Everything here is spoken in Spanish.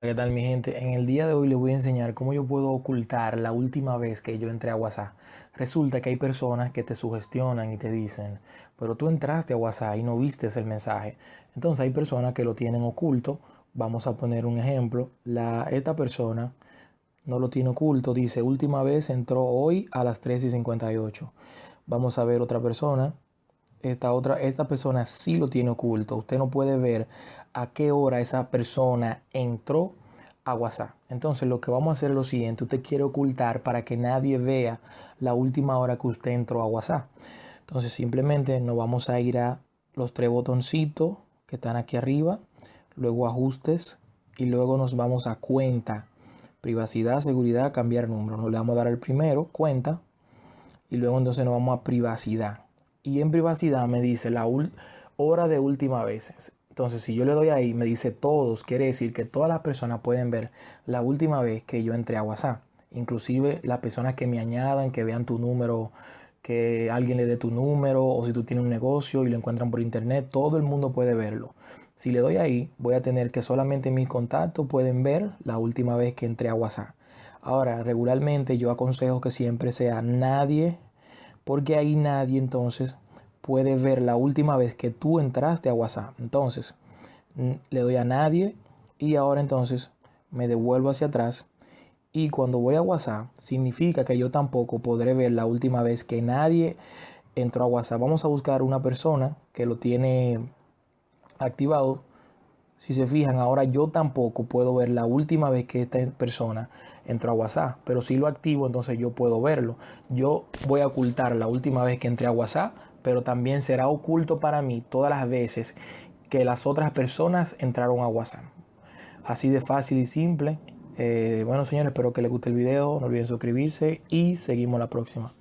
¿Qué tal mi gente? En el día de hoy les voy a enseñar cómo yo puedo ocultar la última vez que yo entré a WhatsApp. Resulta que hay personas que te sugestionan y te dicen, pero tú entraste a WhatsApp y no viste el mensaje. Entonces hay personas que lo tienen oculto. Vamos a poner un ejemplo. La, esta persona no lo tiene oculto. Dice, última vez entró hoy a las 3 y 58. Vamos a ver otra persona esta otra, esta persona sí lo tiene oculto. Usted no puede ver a qué hora esa persona entró a WhatsApp. Entonces lo que vamos a hacer es lo siguiente. Usted quiere ocultar para que nadie vea la última hora que usted entró a WhatsApp. Entonces simplemente nos vamos a ir a los tres botoncitos que están aquí arriba. Luego ajustes y luego nos vamos a cuenta. Privacidad, seguridad, cambiar número. Nos le vamos a dar el primero, cuenta. Y luego entonces nos vamos a privacidad y en privacidad me dice la hora de última vez. Entonces, si yo le doy ahí, me dice todos, quiere decir que todas las personas pueden ver la última vez que yo entré a WhatsApp. Inclusive las personas que me añadan, que vean tu número, que alguien le dé tu número o si tú tienes un negocio y lo encuentran por internet, todo el mundo puede verlo. Si le doy ahí, voy a tener que solamente mis contactos pueden ver la última vez que entré a WhatsApp. Ahora, regularmente yo aconsejo que siempre sea nadie porque ahí nadie entonces puede ver la última vez que tú entraste a WhatsApp. Entonces, le doy a nadie y ahora entonces me devuelvo hacia atrás y cuando voy a WhatsApp significa que yo tampoco podré ver la última vez que nadie entró a WhatsApp. Vamos a buscar una persona que lo tiene activado si se fijan, ahora yo tampoco puedo ver la última vez que esta persona entró a WhatsApp, pero si lo activo, entonces yo puedo verlo. Yo voy a ocultar la última vez que entré a WhatsApp, pero también será oculto para mí todas las veces que las otras personas entraron a WhatsApp. Así de fácil y simple. Eh, bueno, señores, espero que les guste el video. No olviden suscribirse y seguimos la próxima.